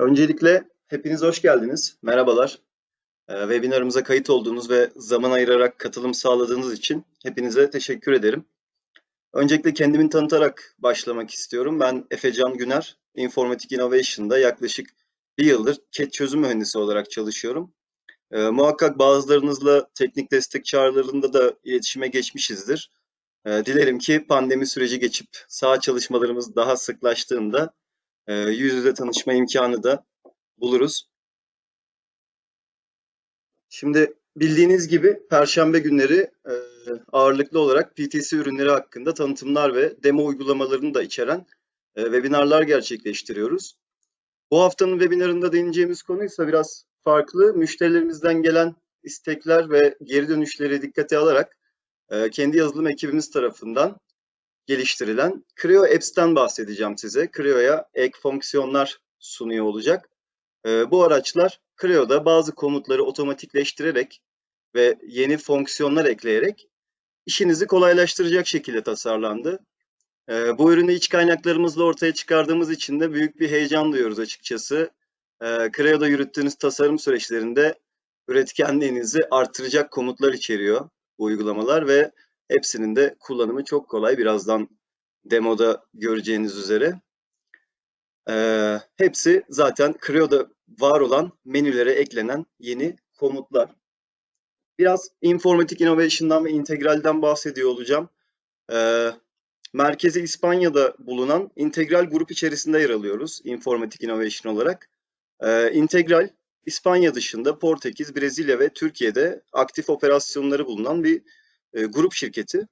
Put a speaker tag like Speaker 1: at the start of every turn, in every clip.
Speaker 1: Öncelikle hepiniz hoş geldiniz. Merhabalar. Ee, webinarımıza kayıt olduğunuz ve zaman ayırarak katılım sağladığınız için hepinize teşekkür ederim. Öncelikle kendimi tanıtarak başlamak istiyorum. Ben Efecan Güner, Informatik Innovation'da yaklaşık bir yıldır CAD çözüm mühendisi olarak çalışıyorum. Ee, muhakkak bazılarınızla teknik destek çağrılarında da iletişime geçmişizdir. Ee, dilerim ki pandemi süreci geçip sağ çalışmalarımız daha sıklaştığında e, yüz yüze tanışma imkanı da buluruz. Şimdi bildiğiniz gibi Perşembe günleri e, ağırlıklı olarak PTC ürünleri hakkında tanıtımlar ve demo uygulamalarını da içeren e, webinarlar gerçekleştiriyoruz. Bu haftanın webinarında değineceğimiz konu ise biraz farklı. Müşterilerimizden gelen istekler ve geri dönüşleri dikkate alarak e, kendi yazılım ekibimiz tarafından geliştirilen Creo Apps'ten bahsedeceğim size. Creo'ya ek fonksiyonlar sunuyor olacak. E, bu araçlar Creo'da bazı komutları otomatikleştirerek ve yeni fonksiyonlar ekleyerek işinizi kolaylaştıracak şekilde tasarlandı. E, bu ürünü iç kaynaklarımızla ortaya çıkardığımız için de büyük bir heyecan duyuyoruz açıkçası. E, Creo'da yürüttüğünüz tasarım süreçlerinde üretkenliğinizi artıracak komutlar içeriyor bu uygulamalar ve hepsinin de kullanımı çok kolay. Birazdan demoda göreceğiniz üzere. Ee, hepsi zaten Creo'da var olan menülere eklenen yeni komutlar. Biraz Informatik Innovation'dan ve integralden bahsediyor olacağım. Ee, merkezi İspanya'da bulunan integral grup içerisinde yer alıyoruz Informatik Innovation olarak. Ee, integral İspanya dışında Portekiz, Brezilya ve Türkiye'de aktif operasyonları bulunan bir e, grup şirketi.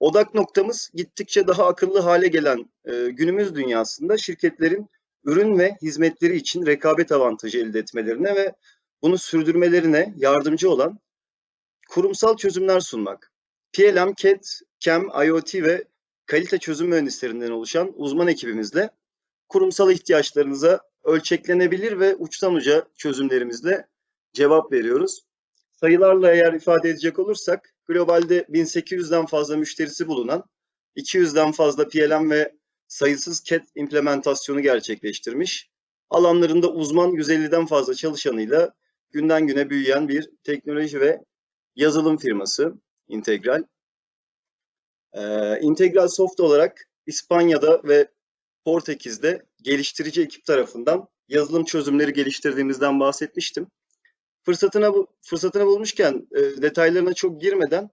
Speaker 1: Odak noktamız gittikçe daha akıllı hale gelen e, günümüz dünyasında şirketlerin ürün ve hizmetleri için rekabet avantajı elde etmelerine ve bunu sürdürmelerine yardımcı olan kurumsal çözümler sunmak. PLM, CAD, CAM, IoT ve kalite çözüm mühendislerinden oluşan uzman ekibimizle kurumsal ihtiyaçlarınıza ölçeklenebilir ve uçtan uca çözümlerimizle cevap veriyoruz. Sayılarla eğer ifade edecek olursak globalde 1800'den fazla müşterisi bulunan 200'den fazla PLM ve sayısız CAD implementasyonu gerçekleştirmiş. Alanlarında uzman 150'den fazla çalışanıyla günden güne büyüyen bir teknoloji ve yazılım firması Integral. Ee, Integral Soft olarak İspanya'da ve Portekiz'de geliştirici ekip tarafından yazılım çözümleri geliştirdiğimizden bahsetmiştim. Fırsatına fırsatını bulmuşken e, detaylarına çok girmeden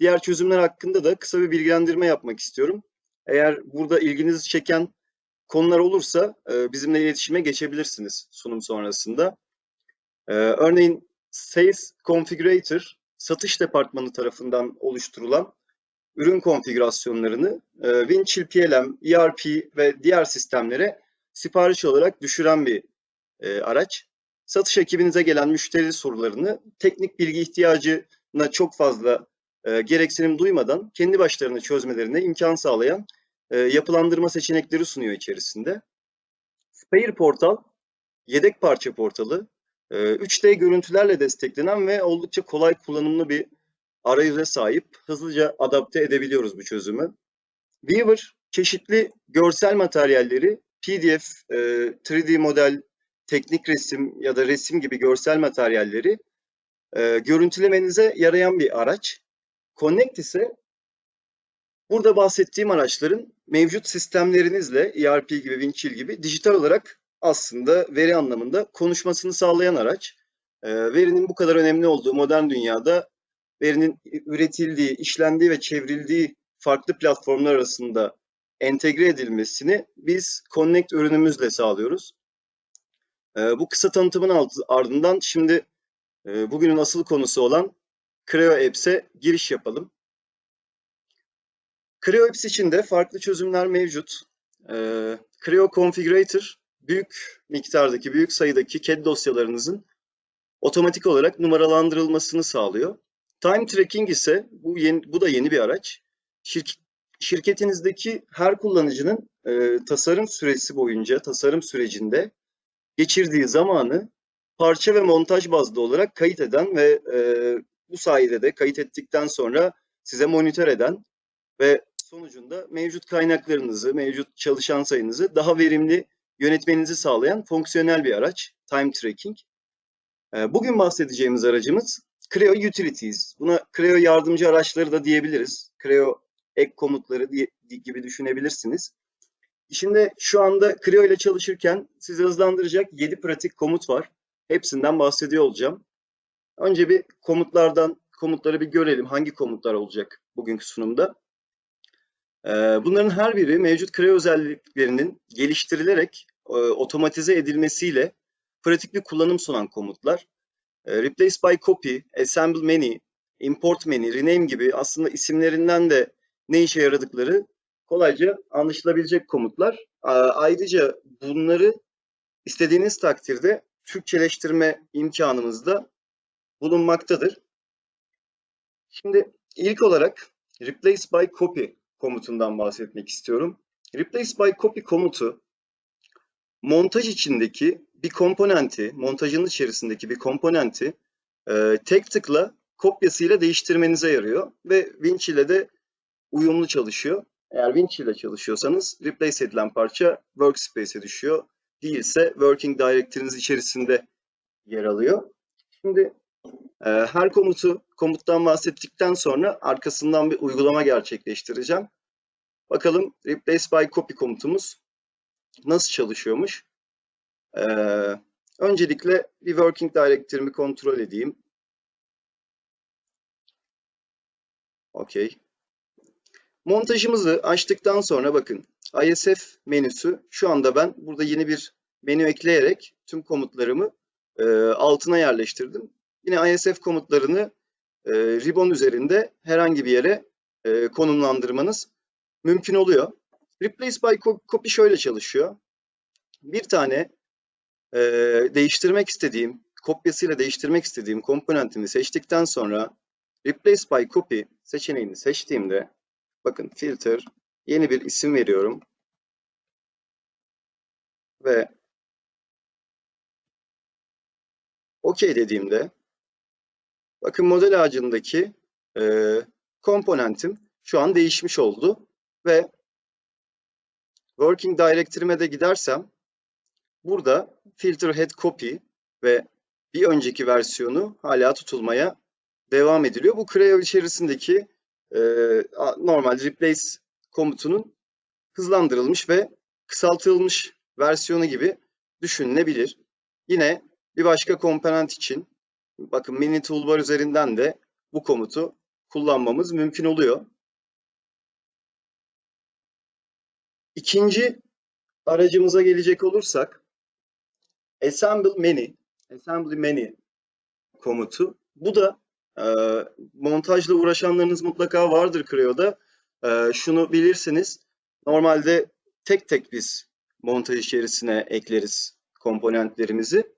Speaker 1: diğer çözümler hakkında da kısa bir bilgilendirme yapmak istiyorum. Eğer burada ilginizi çeken konular olursa e, bizimle iletişime geçebilirsiniz sunum sonrasında. E, örneğin Sales Configurator satış departmanı tarafından oluşturulan ürün konfigürasyonlarını e, Winchill PLM, ERP ve diğer sistemlere sipariş olarak düşüren bir e, araç satış ekibinize gelen müşteri sorularını teknik bilgi ihtiyacına çok fazla e, gereksinim duymadan kendi başlarına çözmelerine imkan sağlayan e, yapılandırma seçenekleri sunuyor içerisinde. Spare Portal, yedek parça portalı, e, 3D görüntülerle desteklenen ve oldukça kolay kullanımlı bir arayüze sahip. Hızlıca adapte edebiliyoruz bu çözümü. Weaver, çeşitli görsel materyalleri PDF, e, 3D model teknik resim ya da resim gibi görsel materyalleri e, görüntülemenize yarayan bir araç. Connect ise burada bahsettiğim araçların mevcut sistemlerinizle ERP gibi, Winchill gibi dijital olarak aslında veri anlamında konuşmasını sağlayan araç. E, verinin bu kadar önemli olduğu modern dünyada verinin üretildiği, işlendiği ve çevrildiği farklı platformlar arasında entegre edilmesini biz Connect ürünümüzle sağlıyoruz. E, bu kısa tanıtımın ardından şimdi e, bugünün asıl konusu olan Creo Apps'e giriş yapalım. Creo Apps için de farklı çözümler mevcut. E, Creo Configurator büyük miktardaki, büyük sayıdaki CAD dosyalarınızın otomatik olarak numaralandırılmasını sağlıyor. Time Tracking ise bu, yeni, bu da yeni bir araç. Şirk, şirketinizdeki her kullanıcının e, tasarım süresi boyunca, tasarım sürecinde geçirdiği zamanı parça ve montaj bazlı olarak kayıt eden ve e, bu sayede de kayıt ettikten sonra size monitör eden ve sonucunda mevcut kaynaklarınızı, mevcut çalışan sayınızı daha verimli yönetmenizi sağlayan fonksiyonel bir araç. Time tracking. Ee, bugün bahsedeceğimiz aracımız Creo Utilities. Buna Creo yardımcı araçları da diyebiliriz. Creo ek komutları diye, gibi düşünebilirsiniz. Şimdi şu anda Creo ile çalışırken sizi hızlandıracak 7 pratik komut var. Hepsinden bahsediyor olacağım. Önce bir komutlardan komutları bir görelim. Hangi komutlar olacak bugünkü sunumda? Ee, bunların her biri mevcut Creo özelliklerinin geliştirilerek e, otomatize edilmesiyle pratik bir kullanım sunan komutlar. Ee, replace by copy, assemble many, import many, rename gibi aslında isimlerinden de ne işe yaradıkları kolayca anlaşılabilecek komutlar. Ayrıca bunları istediğiniz takdirde Türkçeleştirme imkanımız da bulunmaktadır. Şimdi ilk olarak replace by copy komutundan bahsetmek istiyorum. Replace by copy komutu montaj içindeki bir komponenti, montajın içerisindeki bir komponenti e, tek tıkla kopyasıyla değiştirmenize yarıyor ve Winch ile de uyumlu çalışıyor. Eğer Winch ile çalışıyorsanız replace edilen parça workspace'e düşüyor. Değilse working directory'niz içerisinde yer alıyor. Şimdi e, her komutu komuttan bahsettikten sonra arkasından bir uygulama gerçekleştireceğim. Bakalım replace by copy komutumuz nasıl çalışıyormuş. E, öncelikle bir working directory'mi kontrol edeyim. Okey. Montajımızı açtıktan sonra bakın ISF menüsü şu anda ben burada yeni bir menü ekleyerek tüm komutlarımı e, altına yerleştirdim. Yine ISF komutlarını e, ribbon üzerinde herhangi bir yere e, konumlandırmanız mümkün oluyor. Replace by copy şöyle çalışıyor. Bir tane e, değiştirmek istediğim, kopyasıyla değiştirmek istediğim komponentimi seçtikten sonra Replace by copy seçeneğini seçtiğimde bakın filter yeni bir isim veriyorum ve OK dediğimde bakın model ağacındaki e, komponentim şu an değişmiş oldu ve Working Directory'me de gidersem burada filter head copy ve bir önceki versiyonu hala tutulmaya devam ediliyor. Bu Creo içerisindeki e, normal replace komutunun hızlandırılmış ve kısaltılmış versiyonu gibi düşünülebilir. Yine bir başka komponent için bakın mini toolbar üzerinden de bu komutu kullanmamız mümkün oluyor. İkinci aracımıza gelecek olursak assemble many, assembly many komutu. Bu da e, montajla uğraşanlarınız mutlaka vardır Creo'da. E, şunu bilirsiniz. Normalde tek tek biz montaj içerisine ekleriz komponentlerimizi.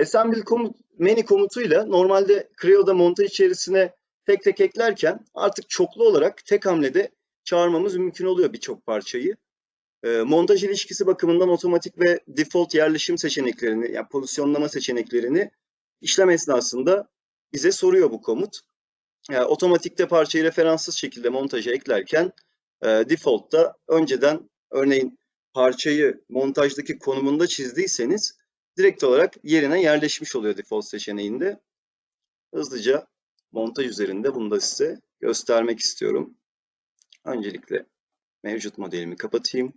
Speaker 1: Assemble komut, many komutuyla normalde Creo'da montaj içerisine tek tek eklerken artık çoklu olarak tek hamlede çağırmamız mümkün oluyor birçok parçayı. E, montaj ilişkisi bakımından otomatik ve default yerleşim seçeneklerini, yani pozisyonlama seçeneklerini işlem esnasında bize soruyor bu komut. Yani otomatikte parçayı referanssız şekilde montaja eklerken e, default'ta önceden örneğin parçayı montajdaki konumunda çizdiyseniz direkt olarak yerine yerleşmiş oluyor default seçeneğinde. Hızlıca montaj üzerinde bunu da size göstermek istiyorum. Öncelikle mevcut modelimi kapatayım.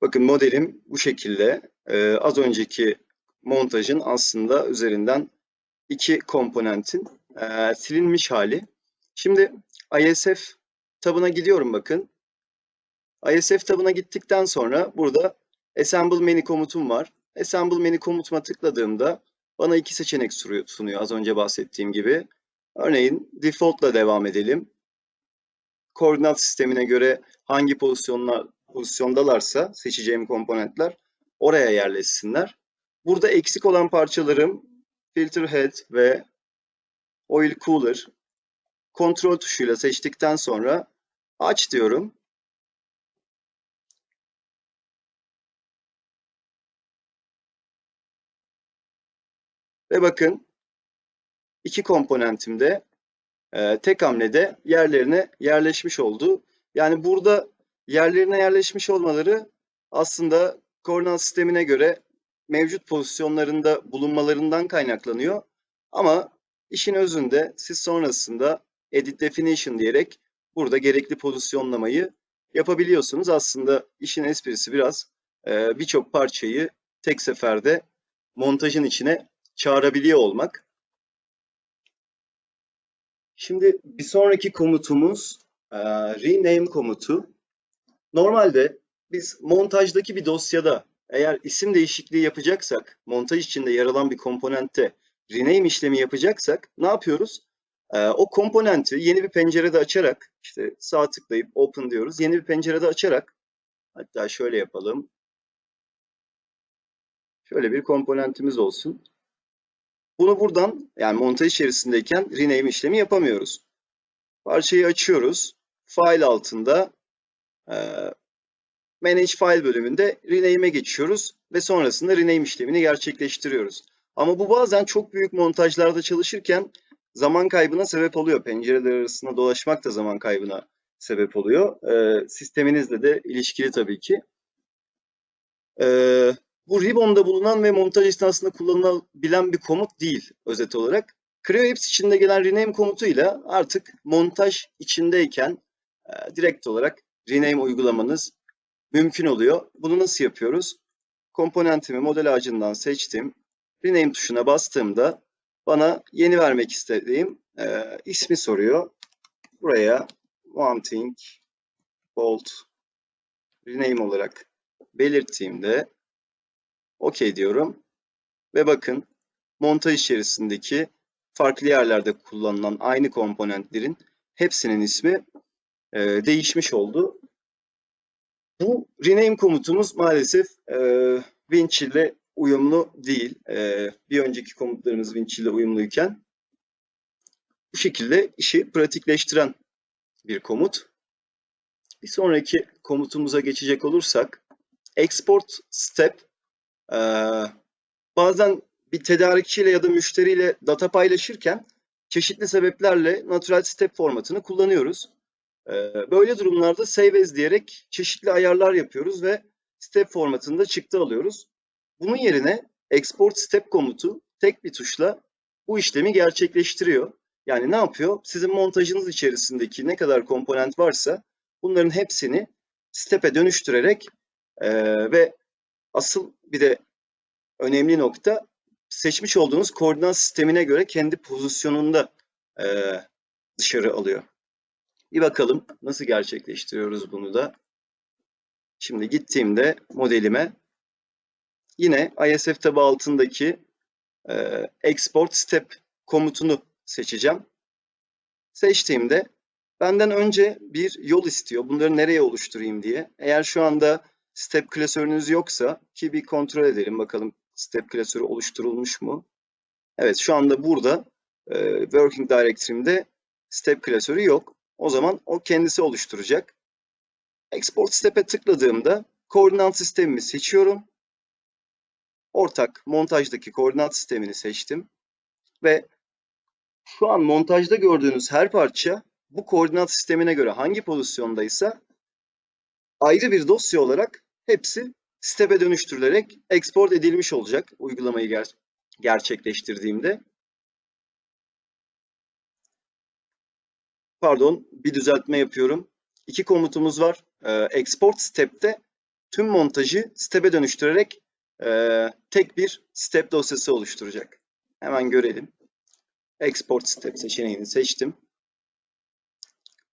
Speaker 1: Bakın modelim bu şekilde. Ee, az önceki montajın aslında üzerinden iki komponentin e, silinmiş hali. Şimdi ISF tabına gidiyorum bakın. ISF tabına gittikten sonra burada Assemble Many komutum var. Assemble Many komutuma tıkladığımda bana iki seçenek sunuyor az önce bahsettiğim gibi. Örneğin default'la devam edelim. Koordinat sistemine göre hangi pozisyonlar pozisyondalarsa seçeceğim komponentler oraya yerleşsinler. Burada eksik olan parçalarım filter head ve oil cooler kontrol tuşuyla seçtikten sonra aç diyorum. Ve bakın iki komponentimde e, tek hamlede yerlerine yerleşmiş oldu. Yani burada yerlerine yerleşmiş olmaları aslında koordinat sistemine göre mevcut pozisyonlarında bulunmalarından kaynaklanıyor. Ama işin özünde siz sonrasında edit definition diyerek burada gerekli pozisyonlamayı yapabiliyorsunuz. Aslında işin esprisi biraz e, birçok parçayı tek seferde montajın içine çağırabiliyor olmak. Şimdi bir sonraki komutumuz e, rename komutu. Normalde biz montajdaki bir dosyada eğer isim değişikliği yapacaksak, montaj içinde yer alan bir komponentte rename işlemi yapacaksak ne yapıyoruz? Ee, o komponenti yeni bir pencerede açarak, işte sağ tıklayıp open diyoruz. Yeni bir pencerede açarak, hatta şöyle yapalım. Şöyle bir komponentimiz olsun. Bunu buradan, yani montaj içerisindeyken rename işlemi yapamıyoruz. Parçayı açıyoruz. File altında Manage File bölümünde Rename'e geçiyoruz ve sonrasında rename işlemini gerçekleştiriyoruz. Ama bu bazen çok büyük montajlarda çalışırken zaman kaybına sebep oluyor. Pencereler arasında dolaşmak da zaman kaybına sebep oluyor. Ee, sisteminizle de ilişkili tabii ki. Ee, bu Ribbon'da bulunan ve montaj esnasında kullanılabilen bir komut değil özet olarak. Creo Apps içinde gelen rename komutuyla artık montaj içindeyken e, direkt olarak rename uygulamanız mümkün oluyor. Bunu nasıl yapıyoruz? Komponentimi model ağacından seçtim. Rename tuşuna bastığımda bana yeni vermek istediğim e, ismi soruyor. Buraya wanting bold rename olarak belirttiğimde OK diyorum. Ve bakın montaj içerisindeki farklı yerlerde kullanılan aynı komponentlerin hepsinin ismi e, değişmiş oldu. Bu rename komutumuz maalesef e, Winch ile uyumlu değil. E, bir önceki komutlarımız Winch ile uyumluyken bu şekilde işi pratikleştiren bir komut. Bir sonraki komutumuza geçecek olursak export step e, bazen bir tedarikçiyle ya da müşteriyle data paylaşırken çeşitli sebeplerle natural step formatını kullanıyoruz. Ee, böyle durumlarda save as diyerek çeşitli ayarlar yapıyoruz ve step formatında çıktı alıyoruz. Bunun yerine export step komutu tek bir tuşla bu işlemi gerçekleştiriyor. Yani ne yapıyor? Sizin montajınız içerisindeki ne kadar komponent varsa bunların hepsini step'e dönüştürerek e, ve asıl bir de önemli nokta seçmiş olduğunuz koordinat sistemine göre kendi pozisyonunda e, dışarı alıyor. Bir bakalım nasıl gerçekleştiriyoruz bunu da. Şimdi gittiğimde modelime yine ISF tabi altındaki e, export step komutunu seçeceğim. Seçtiğimde benden önce bir yol istiyor. Bunları nereye oluşturayım diye. Eğer şu anda step klasörünüz yoksa ki bir kontrol edelim bakalım step klasörü oluşturulmuş mu? Evet şu anda burada e, working directory'imde step klasörü yok. O zaman o kendisi oluşturacak. Export Step'e tıkladığımda koordinat sistemimi seçiyorum. Ortak montajdaki koordinat sistemini seçtim. Ve şu an montajda gördüğünüz her parça bu koordinat sistemine göre hangi pozisyondaysa ayrı bir dosya olarak hepsi step'e dönüştürülerek export edilmiş olacak uygulamayı ger gerçekleştirdiğimde. Pardon bir düzeltme yapıyorum. İki komutumuz var. E, export step'te tüm montajı step'e dönüştürerek e, tek bir step dosyası oluşturacak. Hemen görelim. Export step seçeneğini seçtim.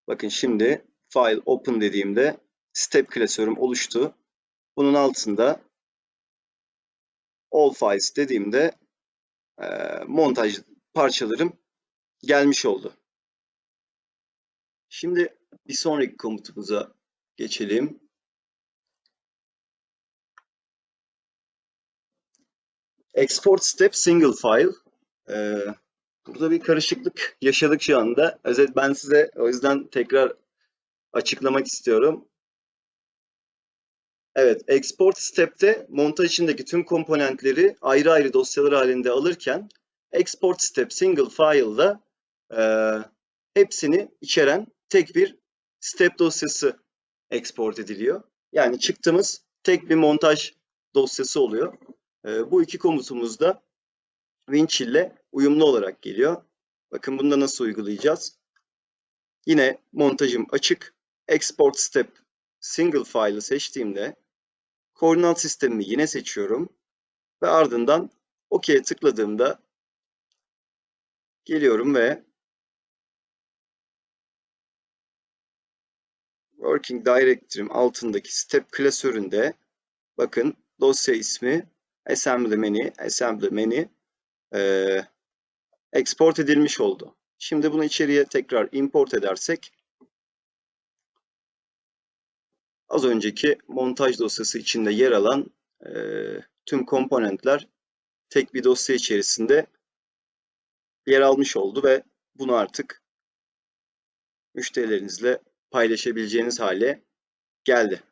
Speaker 1: Bakın şimdi file open dediğimde step klasörüm oluştu. Bunun altında all files dediğimde e, montaj parçalarım gelmiş oldu. Şimdi bir sonraki komutumuza geçelim. Export step single file. Ee, burada bir karışıklık yaşadık şu anda. Özet ben size o yüzden tekrar açıklamak istiyorum. Evet, export step'te montaj içindeki tüm komponentleri ayrı ayrı dosyalar halinde alırken export step single file'da e, hepsini içeren tek bir step dosyası export ediliyor. Yani çıktığımız tek bir montaj dosyası oluyor. E, bu iki komutumuz da Winch ile uyumlu olarak geliyor. Bakın bunda nasıl uygulayacağız? Yine montajım açık. Export step single file'ı seçtiğimde koordinat sistemimi yine seçiyorum. Ve ardından OK'ye tıkladığımda geliyorum ve Working Directory'm altındaki step klasöründe bakın dosya ismi assembly menu, assembly menu e, export edilmiş oldu. Şimdi bunu içeriye tekrar import edersek az önceki montaj dosyası içinde yer alan e, tüm komponentler tek bir dosya içerisinde yer almış oldu ve bunu artık müşterilerinizle paylaşabileceğiniz hale geldi.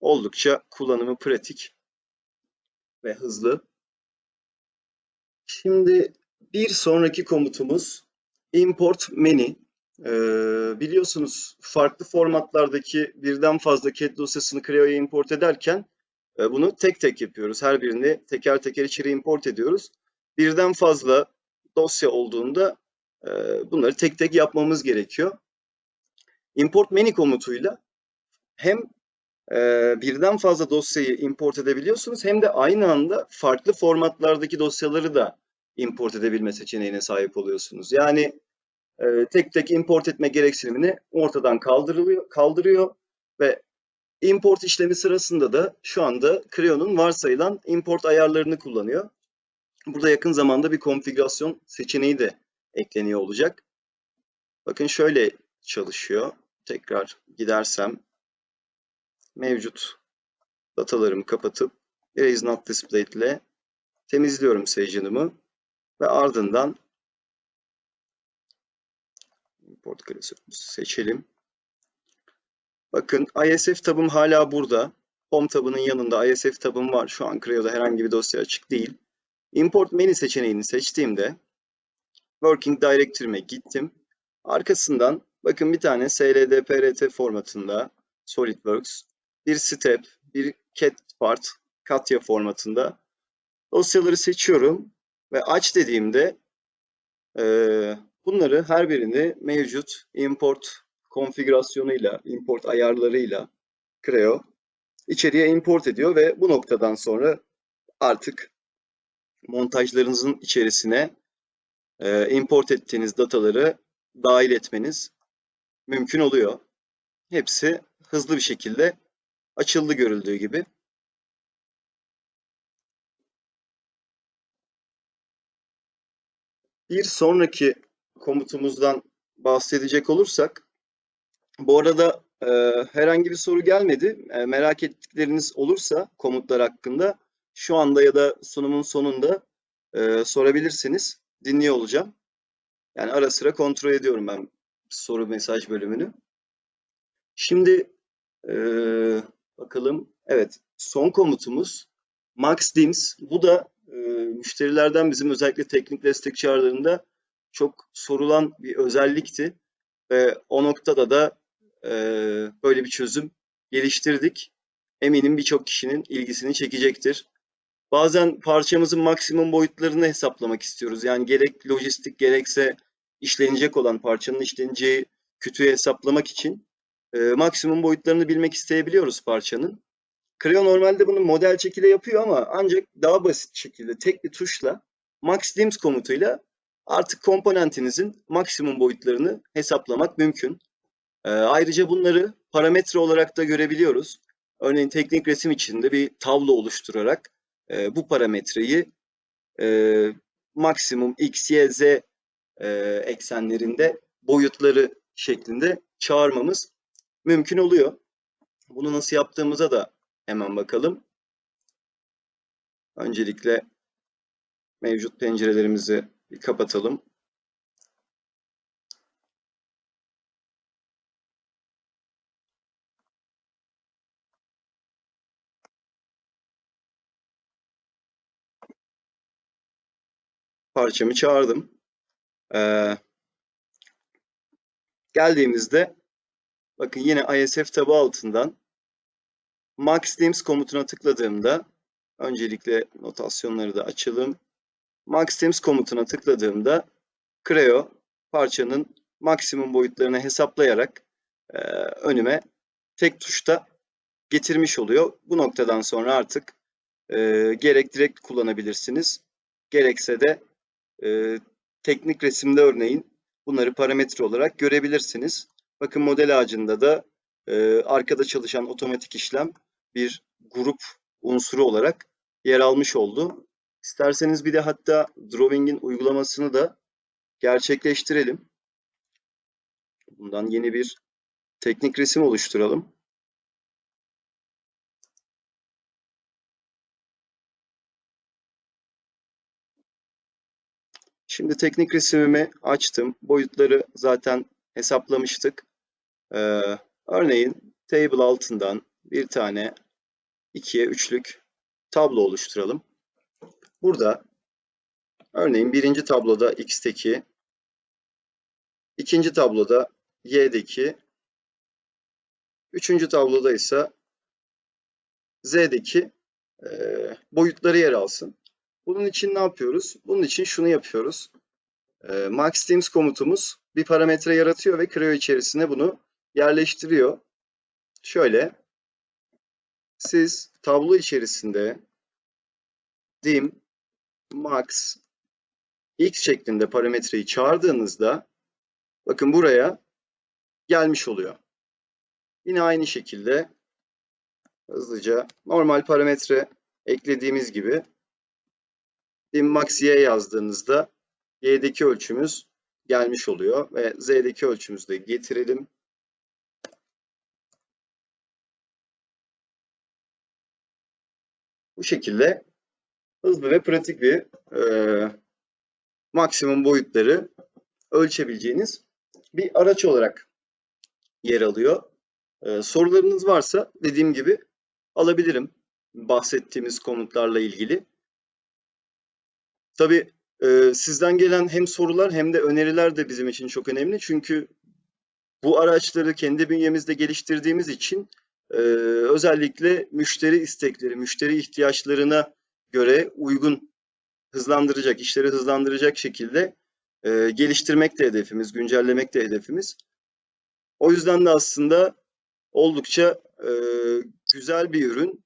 Speaker 1: Oldukça kullanımı pratik ve hızlı. Şimdi bir sonraki komutumuz import many. Ee, biliyorsunuz farklı formatlardaki birden fazla CAD dosyasını Creo'ya import ederken e, bunu tek tek yapıyoruz. Her birini teker teker içeri import ediyoruz. Birden fazla dosya olduğunda e, bunları tek tek yapmamız gerekiyor. Import many komutuyla hem e, birden fazla dosyayı import edebiliyorsunuz hem de aynı anda farklı formatlardaki dosyaları da import edebilme seçeneğine sahip oluyorsunuz. Yani e, tek tek import etme gereksinimini ortadan kaldırılıyor, kaldırıyor ve import işlemi sırasında da şu anda Creo'nun varsayılan import ayarlarını kullanıyor. Burada yakın zamanda bir konfigürasyon seçeneği de ekleniyor olacak. Bakın şöyle çalışıyor. Tekrar gidersem mevcut datalarımı kapatıp Erase Not Displayed ile temizliyorum session'ımı ve ardından import seçelim. Bakın ISF tabım hala burada. Home tabının yanında ISF tabım var. Şu an Creo'da herhangi bir dosya açık değil. Import Menu seçeneğini seçtiğimde Working Directory'me gittim. Arkasından bakın bir tane SLDPRT formatında SolidWorks, bir step, bir cat part, Katya formatında dosyaları seçiyorum ve aç dediğimde e, bunları her birini mevcut import konfigürasyonuyla, import ayarlarıyla Creo içeriye import ediyor ve bu noktadan sonra artık montajlarınızın içerisine e, import ettiğiniz dataları dahil etmeniz mümkün oluyor. Hepsi hızlı bir şekilde açıldı görüldüğü gibi. Bir sonraki komutumuzdan bahsedecek olursak, bu arada e, herhangi bir soru gelmedi. E, merak ettikleriniz olursa komutlar hakkında şu anda ya da sunumun sonunda e, sorabilirsiniz. Dinliyor olacağım. Yani ara sıra kontrol ediyorum ben soru mesaj bölümünü. Şimdi e, bakalım. Evet, son komutumuz Max Dims. Bu da e, müşterilerden bizim özellikle teknik destek çağrılarında çok sorulan bir özellikti. Ve o noktada da e, böyle bir çözüm geliştirdik. Eminim birçok kişinin ilgisini çekecektir. Bazen parçamızın maksimum boyutlarını hesaplamak istiyoruz. Yani gerek lojistik gerekse işlenecek olan parçanın işleneceği kütüğü hesaplamak için e, maksimum boyutlarını bilmek isteyebiliyoruz parçanın. Creo normalde bunu model çekile yapıyor ama ancak daha basit şekilde tek bir tuşla max dims komutuyla artık komponentinizin maksimum boyutlarını hesaplamak mümkün. E, ayrıca bunları parametre olarak da görebiliyoruz. Örneğin teknik resim içinde bir tablo oluşturarak e, bu parametreyi e, maksimum x, y, z e, eksenlerinde boyutları şeklinde çağırmamız mümkün oluyor. Bunu nasıl yaptığımıza da hemen bakalım. Öncelikle mevcut pencerelerimizi bir kapatalım. Parçamı çağırdım. Ee, geldiğimizde bakın yine ISF tabı altından Max Teams komutuna tıkladığımda öncelikle notasyonları da açalım. Max Teams komutuna tıkladığımda Creo parçanın maksimum boyutlarını hesaplayarak e, önüme tek tuşta getirmiş oluyor. Bu noktadan sonra artık e, gerek direkt kullanabilirsiniz, gerekse de e, teknik resimde örneğin bunları parametre olarak görebilirsiniz. Bakın model ağacında da e, arkada çalışan otomatik işlem bir grup unsuru olarak yer almış oldu. İsterseniz bir de hatta drawing'in uygulamasını da gerçekleştirelim. Bundan yeni bir teknik resim oluşturalım. Şimdi teknik resmimi açtım. Boyutları zaten hesaplamıştık. Ee, örneğin table altından bir tane ikiye üçlük tablo oluşturalım. Burada örneğin birinci tabloda x'teki, ikinci tabloda y'deki, üçüncü tabloda ise z'deki e, boyutları yer alsın. Bunun için ne yapıyoruz? Bunun için şunu yapıyoruz. E, Max Teams komutumuz bir parametre yaratıyor ve Creo içerisine bunu yerleştiriyor. Şöyle, siz tablo içerisinde dim max x şeklinde parametreyi çağırdığınızda bakın buraya gelmiş oluyor. Yine aynı şekilde hızlıca normal parametre eklediğimiz gibi max y yazdığınızda y'deki ölçümüz gelmiş oluyor ve z'deki ölçümüzü de getirelim. Bu şekilde hızlı ve pratik bir e, maksimum boyutları ölçebileceğiniz bir araç olarak yer alıyor. E, sorularınız varsa dediğim gibi alabilirim bahsettiğimiz komutlarla ilgili. Tabii e, sizden gelen hem sorular hem de öneriler de bizim için çok önemli. Çünkü bu araçları kendi bünyemizde geliştirdiğimiz için e, özellikle müşteri istekleri, müşteri ihtiyaçlarına göre uygun hızlandıracak, işleri hızlandıracak şekilde e, geliştirmek de hedefimiz, güncellemek de hedefimiz. O yüzden de aslında oldukça e, güzel bir ürün.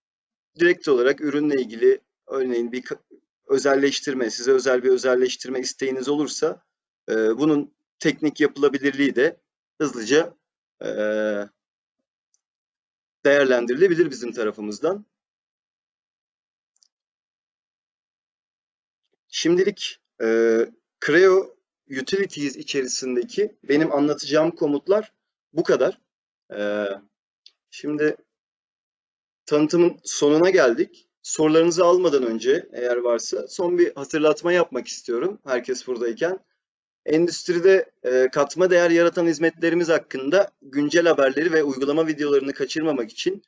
Speaker 1: Direkt olarak ürünle ilgili örneğin bir özelleştirme, size özel bir özelleştirme isteğiniz olursa e, bunun teknik yapılabilirliği de hızlıca e, değerlendirilebilir bizim tarafımızdan. Şimdilik e, Creo Utilities içerisindeki benim anlatacağım komutlar bu kadar. E, şimdi tanıtımın sonuna geldik. Sorularınızı almadan önce eğer varsa son bir hatırlatma yapmak istiyorum herkes buradayken. Endüstride e, katma değer yaratan hizmetlerimiz hakkında güncel haberleri ve uygulama videolarını kaçırmamak için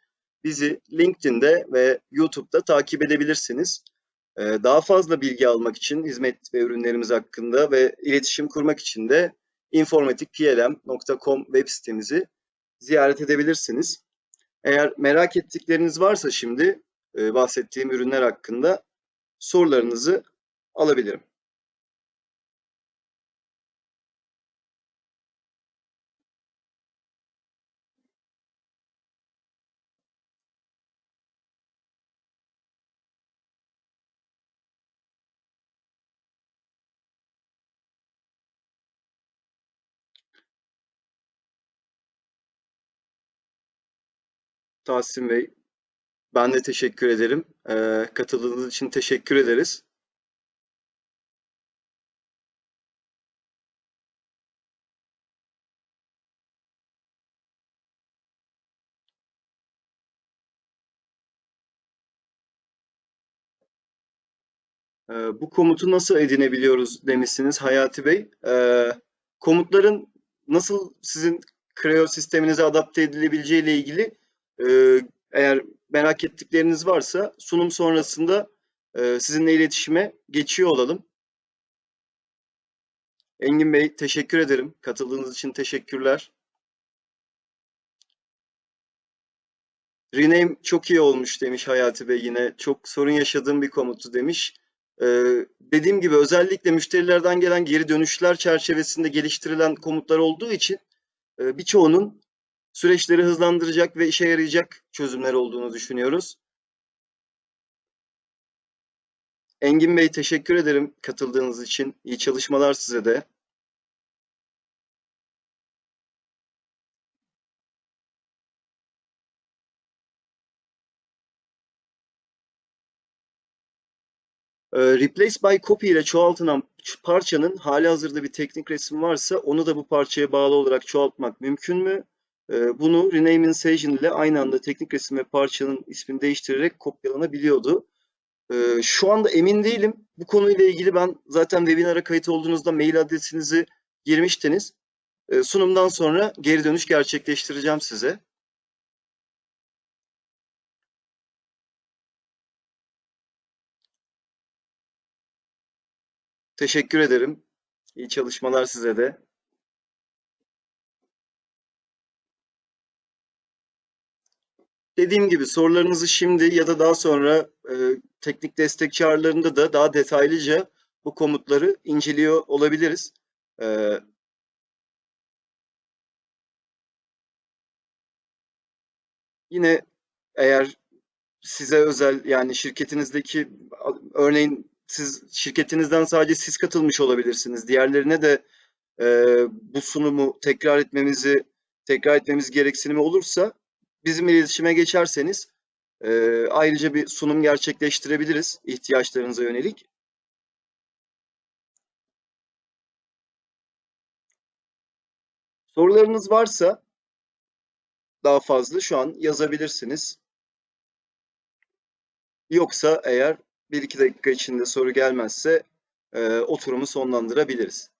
Speaker 1: bizi LinkedIn'de ve YouTube'da takip edebilirsiniz. E, daha fazla bilgi almak için hizmet ve ürünlerimiz hakkında ve iletişim kurmak için de informatikplm.com web sitemizi ziyaret edebilirsiniz. Eğer merak ettikleriniz varsa şimdi e, bahsettiğim ürünler hakkında sorularınızı alabilirim. Tahsin Bey, ben de teşekkür ederim. Ee, katıldığınız için teşekkür ederiz. Ee, bu komutu nasıl edinebiliyoruz demişsiniz Hayati Bey. Ee, komutların nasıl sizin Creo sisteminize adapte edilebileceği ile ilgili e, eğer merak ettikleriniz varsa sunum sonrasında e, sizinle iletişime geçiyor olalım. Engin Bey teşekkür ederim. Katıldığınız için teşekkürler. Rename çok iyi olmuş demiş Hayati Bey yine. Çok sorun yaşadığım bir komuttu demiş. Ee, dediğim gibi özellikle müşterilerden gelen geri dönüşler çerçevesinde geliştirilen komutlar olduğu için e, birçoğunun süreçleri hızlandıracak ve işe yarayacak çözümler olduğunu düşünüyoruz. Engin Bey teşekkür ederim katıldığınız için. İyi çalışmalar size de. Ee, Replace by copy ile çoğaltılan parçanın hali hazırda bir teknik resim varsa onu da bu parçaya bağlı olarak çoğaltmak mümkün mü? Ee, bunu rename insertion ile aynı anda teknik resim ve parçanın ismini değiştirerek kopyalanabiliyordu. Ee, şu anda emin değilim. Bu konuyla ilgili ben zaten webinara kayıt olduğunuzda mail adresinizi girmiştiniz. Sunumdan sonra geri dönüş gerçekleştireceğim size. Teşekkür ederim. İyi çalışmalar size de. Dediğim gibi sorularınızı şimdi ya da daha sonra e, teknik destek çağrılarında da daha detaylıca bu komutları inceliyor olabiliriz. E, yine eğer size özel yani şirketinizdeki örneğin siz şirketinizden sadece siz katılmış olabilirsiniz. Diğerlerine de e, bu sunumu tekrar etmemizi tekrar etmemiz gereksinimi olursa bizim iletişime geçerseniz e, ayrıca bir sunum gerçekleştirebiliriz ihtiyaçlarınıza yönelik. Sorularınız varsa daha fazla şu an yazabilirsiniz. Yoksa eğer bir iki dakika içinde soru gelmezse e, oturumu sonlandırabiliriz.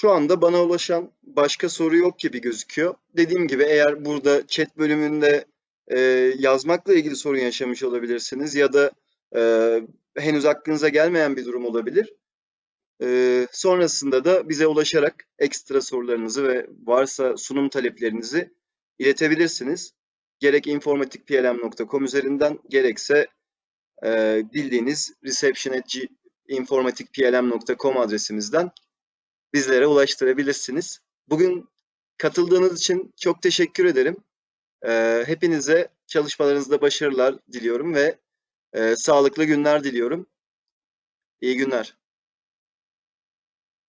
Speaker 1: Şu anda bana ulaşan başka soru yok gibi gözüküyor. Dediğim gibi eğer burada chat bölümünde e, yazmakla ilgili sorun yaşamış olabilirsiniz ya da e, henüz aklınıza gelmeyen bir durum olabilir. E, sonrasında da bize ulaşarak ekstra sorularınızı ve varsa sunum taleplerinizi iletebilirsiniz. Gerek informatikplm.com üzerinden gerekse e, bildiğiniz reception.informatikplm.com adresimizden bizlere ulaştırabilirsiniz. Bugün katıldığınız için çok teşekkür ederim. Ee, hepinize çalışmalarınızda başarılar diliyorum ve e, sağlıklı günler diliyorum. İyi günler.